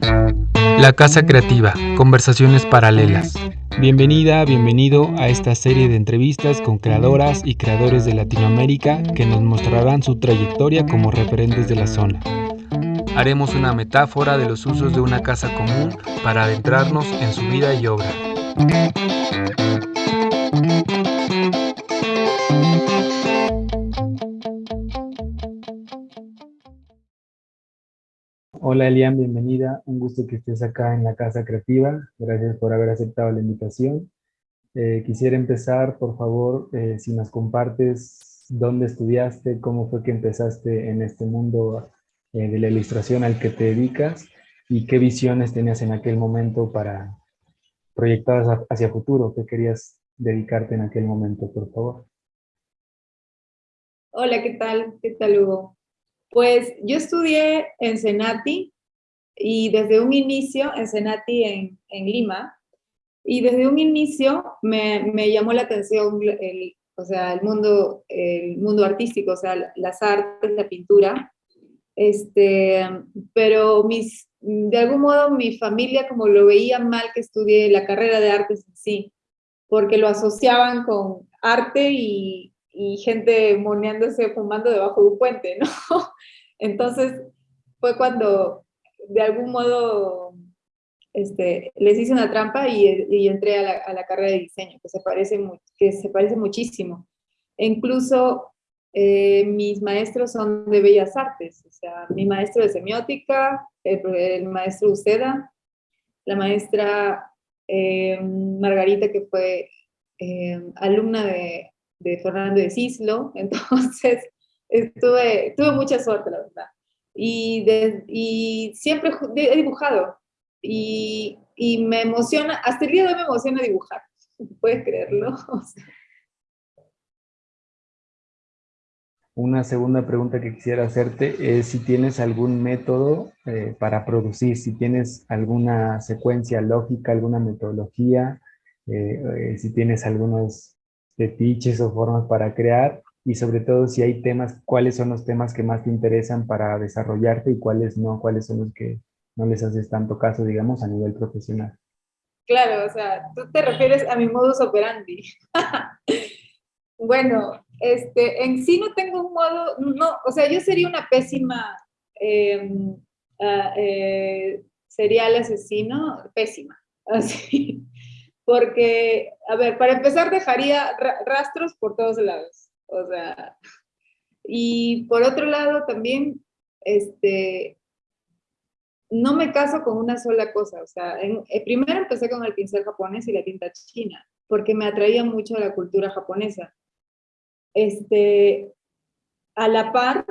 La Casa Creativa, conversaciones paralelas. Bienvenida, bienvenido a esta serie de entrevistas con creadoras y creadores de Latinoamérica que nos mostrarán su trayectoria como referentes de la zona. Haremos una metáfora de los usos de una casa común para adentrarnos en su vida y obra. Hola Elian, bienvenida. Un gusto que estés acá en la Casa Creativa. Gracias por haber aceptado la invitación. Eh, quisiera empezar, por favor, eh, si nos compartes dónde estudiaste, cómo fue que empezaste en este mundo eh, de la ilustración al que te dedicas y qué visiones tenías en aquel momento para proyectadas hacia futuro, qué querías dedicarte en aquel momento, por favor. Hola, ¿qué tal? ¿Qué tal, Hugo? Pues yo estudié en Senati y desde un inicio, en Senati en, en Lima, y desde un inicio me, me llamó la atención el, o sea, el, mundo, el mundo artístico, o sea, las artes, la pintura, este, pero mis, de algún modo mi familia como lo veía mal que estudié la carrera de artes en sí, porque lo asociaban con arte y, y gente moneándose, fumando debajo de un puente, ¿no? Entonces fue cuando de algún modo este, les hice una trampa y, entré a la, a la, carrera de diseño, que se parece, que se parece muchísimo. Incluso eh, mis maestros son de bellas artes, o sea, mi maestro de semiótica, el, maestro Uceda, la maestra eh, Margarita, que fue eh, alumna de, de Fernando de Cislo, entonces tuve mucha suerte, la verdad. Y, siempre he dibujado y, y, me emociona, hasta el día de hoy me emociona dibujar, puedes creerlo. Una segunda pregunta que quisiera hacerte es si tienes algún método eh, para producir, si tienes alguna secuencia lógica, alguna metodología, eh, eh, si tienes algunos fetiches o formas para crear y sobre todo si hay temas, cuáles son los temas que más te interesan para desarrollarte y cuáles no, cuáles son los que no les haces tanto caso, digamos, a nivel profesional. Claro, o sea, tú te refieres a mi modus operandi. bueno, este, en sí no tengo un modo, no, o sea, yo sería una pésima em, uh, eh, serial asesino, pésima, así porque, a ver, para empezar dejaría rastros por todos lados, o sea, y por otro lado también, este, no me caso con una sola cosa, o sea, en, eh, primero empecé con el pincel japonés y la tinta china, porque me atraía mucho la cultura japonesa. Este, a la par,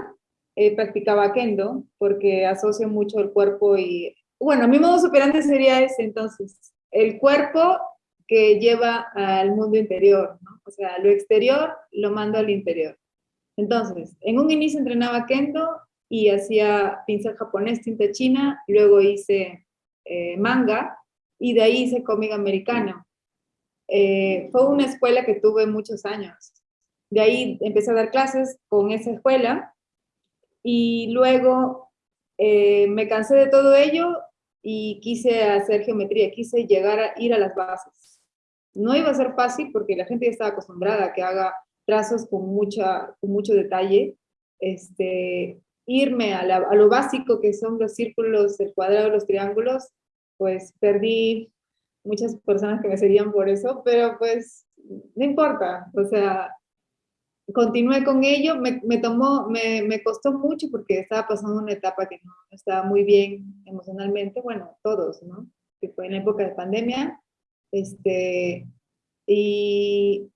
eh, practicaba kendo, porque asocio mucho el cuerpo y, bueno, mi modo superante sería ese, entonces, el cuerpo que lleva al mundo interior, ¿no? O sea, lo exterior lo mando al interior. Entonces, en un inicio entrenaba kendo y hacía pincel japonés, tinta china, luego hice eh, manga y de ahí hice cómic americano. Eh, fue una escuela que tuve muchos años. De ahí empecé a dar clases con esa escuela y luego eh, me cansé de todo ello y quise hacer geometría, quise llegar a ir a las bases. No iba a ser fácil porque la gente ya estaba acostumbrada a que haga trazos con, mucha, con mucho detalle. Este, irme a, lo básico que son los círculos, el cuadrado, los triángulos, pues perdí muchas personas que me seguían por eso, pero pues no importa, o sea, continué con ello, me, tomó, me, me, costó mucho porque estaba pasando una etapa que no estaba muy bien emocionalmente, bueno, todos, ¿no? Que fue en época de pandemia, este, y,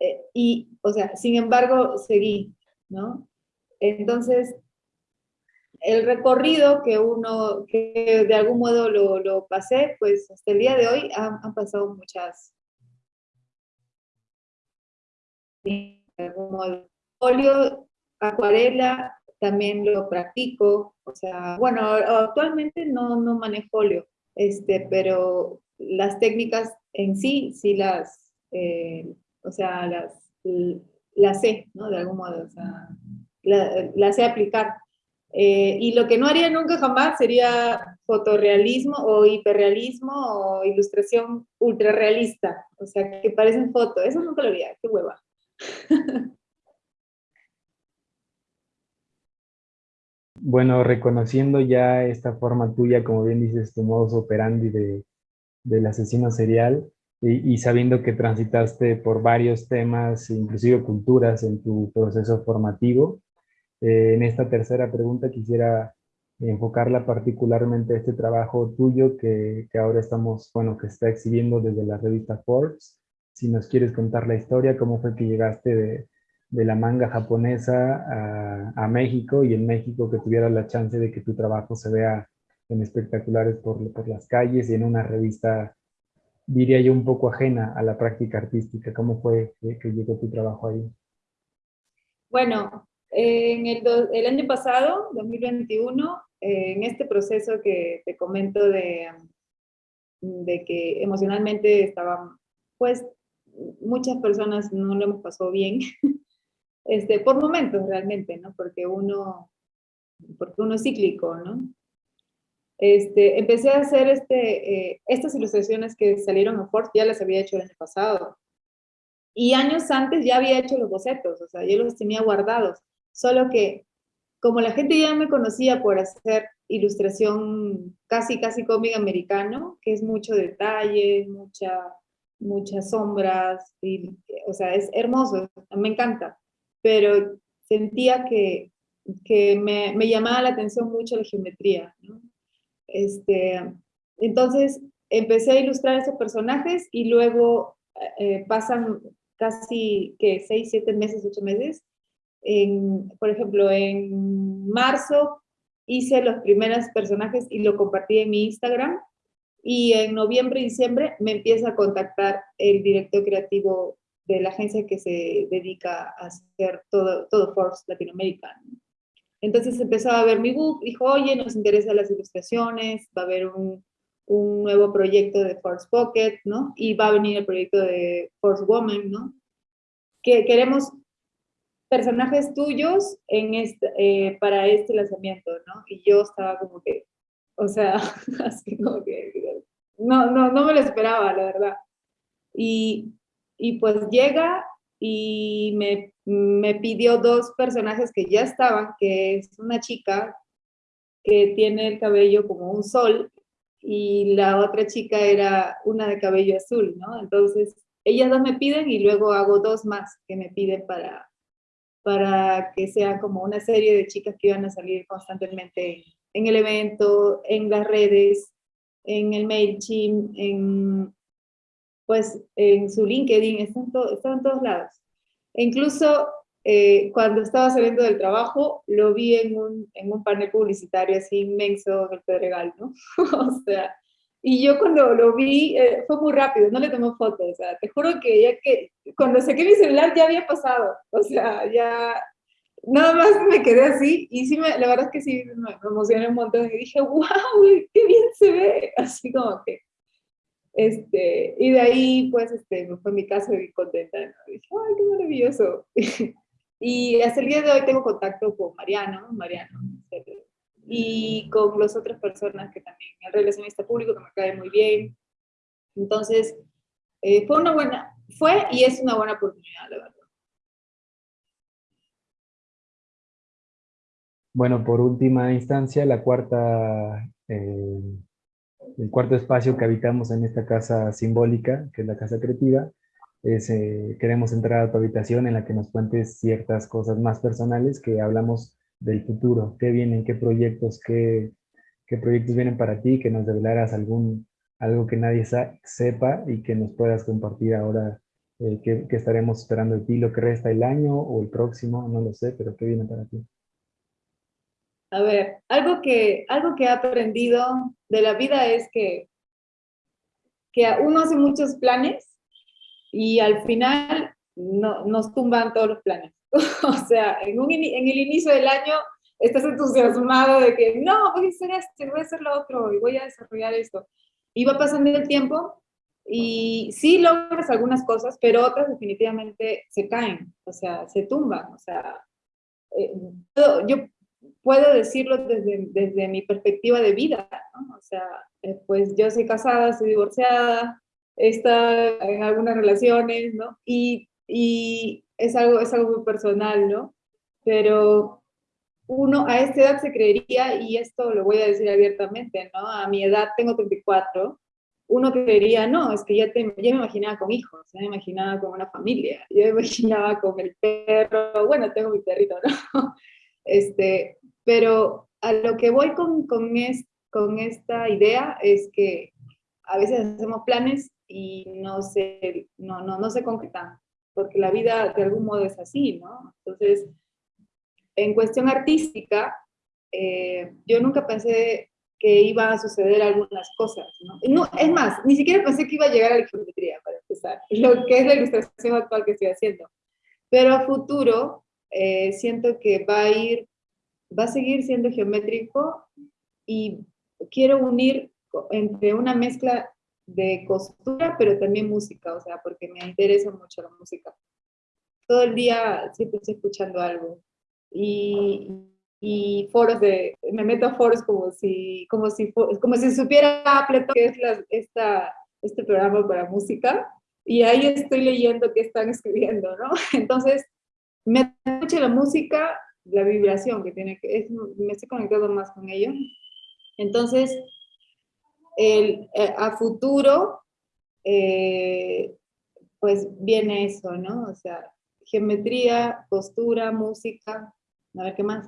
eh, y, o sea, sin embargo, seguí, ¿no? Entonces, el recorrido que uno, que de algún modo lo, lo pasé, pues hasta el día de hoy han, pasado muchas. Folio, acuarela, también lo practico, o sea, bueno, actualmente no, no manejo óleo, este, pero las técnicas en sí, sí las, eh, o sea, las, las sé, ¿no? De algún modo, o sea, las la sé aplicar. Eh, y lo que no haría nunca jamás sería fotorrealismo o hiperrealismo o ilustración ultrarrealista, o sea, que parecen fotos, eso nunca lo haría, qué hueva. Bueno, reconociendo ya esta forma tuya, como bien dices, tu modus operandi de, del asesino serial, y, sabiendo que transitaste por varios temas, inclusive culturas, en tu proceso formativo, eh, en esta tercera pregunta quisiera enfocarla particularmente a este trabajo tuyo que, que, ahora estamos, bueno, que está exhibiendo desde la revista Forbes. Si nos quieres contar la historia, cómo fue que llegaste de, de la manga japonesa a, a, México y en México que tuviera la chance de que tu trabajo se vea en espectaculares por, por las calles y en una revista, diría yo, un poco ajena a la práctica artística. ¿Cómo fue que, que llegó tu trabajo ahí? Bueno, en el, el, año pasado, 2021, eh, en este proceso que te comento de, de que emocionalmente estaban, pues muchas personas no lo hemos pasado bien, este, por momentos realmente, ¿no? Porque uno, porque uno es cíclico, ¿no? Este, empecé a hacer este, eh, estas ilustraciones que salieron a Ford, ya las había hecho el año pasado. Y años antes ya había hecho los bocetos, o sea, yo los tenía guardados. Solo que como la gente ya me conocía por hacer ilustración casi, casi cómic americano, que es mucho detalle, mucha, muchas sombras, y, o sea, es hermoso, me encanta, pero sentía que, que me, me, llamaba la atención mucho la geometría. Este, entonces empecé a ilustrar esos personajes y luego eh, pasan casi, que seis, siete meses, ocho meses, por ejemplo, en marzo hice los primeros personajes y lo compartí en mi Instagram, y en noviembre y diciembre me empieza a contactar el director creativo de la agencia que se dedica a hacer todo, todo Force Latinoamérica. Entonces empezó a ver mi book, dijo, oye, nos interesan las ilustraciones, va a haber un, un nuevo proyecto de Force Pocket, ¿no? Y va a venir el proyecto de Force Woman, ¿no? Que queremos personajes tuyos en este, eh, para este lanzamiento, ¿no? Y yo estaba como que, o sea, así como que, no, no, no me lo esperaba, la verdad. Y, y pues llega y me, me pidió dos personajes que ya estaban, que es una chica que tiene el cabello como un sol y la otra chica era una de cabello azul, ¿no? Entonces, ellas dos me piden y luego hago dos más que me piden para, para que sea como una serie de chicas que iban a salir constantemente en el evento, en las redes, en el MailChimp, en, pues, en su LinkedIn, están, en todos lados. E incluso eh, cuando estaba saliendo del trabajo, lo vi en un, en un panel publicitario así inmenso en el Pedregal, ¿no? o sea, y yo cuando lo vi, eh, fue muy rápido, no le tomé fotos, o sea, te juro que ya que, cuando saqué mi celular ya había pasado, o sea, ya, nada más me quedé así, y sí, me, la verdad es que sí, me, emocioné un montón, y dije, wow, qué bien se ve, así como que, este, y de ahí, pues, este, fue mi caso y contenta, ¿no? dije, ay, qué maravilloso, y hasta el día de hoy tengo contacto con Mariano, Mariano, y con las otras personas que también, el relacionista público que me cae muy bien. Entonces, eh, fue una buena, fue y es una buena oportunidad, la verdad. Bueno, por última instancia, la cuarta, eh, el cuarto espacio que habitamos en esta casa simbólica, que es la casa creativa, es, eh, queremos entrar a tu habitación en la que nos cuentes ciertas cosas más personales que hablamos del futuro, qué vienen, qué proyectos, qué, qué proyectos vienen para ti, que nos develaras algún, algo que nadie sepa y que nos puedas compartir ahora eh, que, estaremos esperando de ti, lo que resta el año o el próximo, no lo sé, pero qué viene para ti. A ver, algo que, algo que he aprendido de la vida es que, que uno hace muchos planes y al final no, nos tumban todos los planes. o sea, en, un, en el inicio del año estás entusiasmado de que no, voy a hacer esto, voy a hacer lo otro, y voy a desarrollar esto. Y va pasando el tiempo y sí logras algunas cosas, pero otras definitivamente se caen, o sea, se tumban, o sea, eh, yo puedo decirlo desde, desde mi perspectiva de vida, ¿no? O sea, eh, pues yo soy casada, soy divorciada, está en algunas relaciones, ¿no? Y, y es, algo, es algo muy personal, ¿no? Pero uno a esta edad se creería, y esto lo voy a decir abiertamente, ¿no? A mi edad tengo 34, uno creería, no, es que ya, te, ya me imaginaba con hijos, ya me imaginaba con una familia, ya me imaginaba con el perro, bueno, tengo mi perrito, ¿no? Este, pero a lo que voy con, con, es, con esta idea es que a veces hacemos planes y no se, no, no, no se concretan, porque la vida de algún modo es así, ¿no? Entonces, en cuestión artística, eh, yo nunca pensé que iba a suceder algunas cosas, ¿no? ¿no? Es más, ni siquiera pensé que iba a llegar a la geometría, para empezar, lo que es la ilustración actual que estoy haciendo. Pero a futuro, eh, siento que va a ir, va a seguir siendo geométrico y quiero unir entre una mezcla de costura, pero también música, o sea, porque me interesa mucho la música. Todo el día siempre estoy escuchando algo. Y, y foros de, me meto a foros como si, como si, como si supiera Appleton, que es la, esta, este programa para música, y ahí estoy leyendo qué están escribiendo, ¿no? Entonces, me escucha la música, la vibración que tiene que, es, me estoy conectando más con ello. Entonces, el, eh, a futuro, eh, pues viene eso, ¿no? O sea, geometría, postura, música, a ver qué más.